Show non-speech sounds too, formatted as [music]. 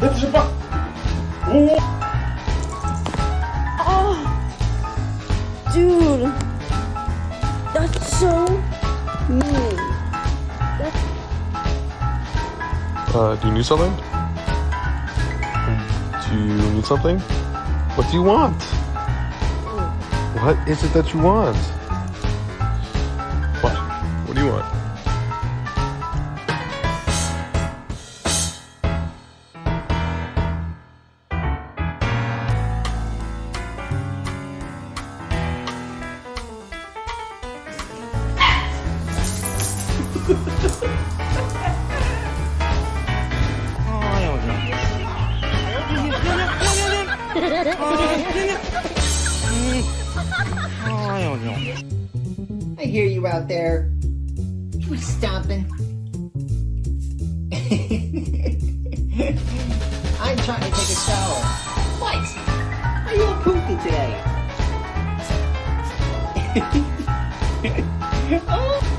Dobrze pa... Oh, dude, that's so mean. That's... Uh, do you need something? Do you need something? What do you want? Oh. What is it that you want? I hear you out there. Quit stomping. [laughs] I'm trying to take a shower. What? Are you all poopy today? [laughs] oh.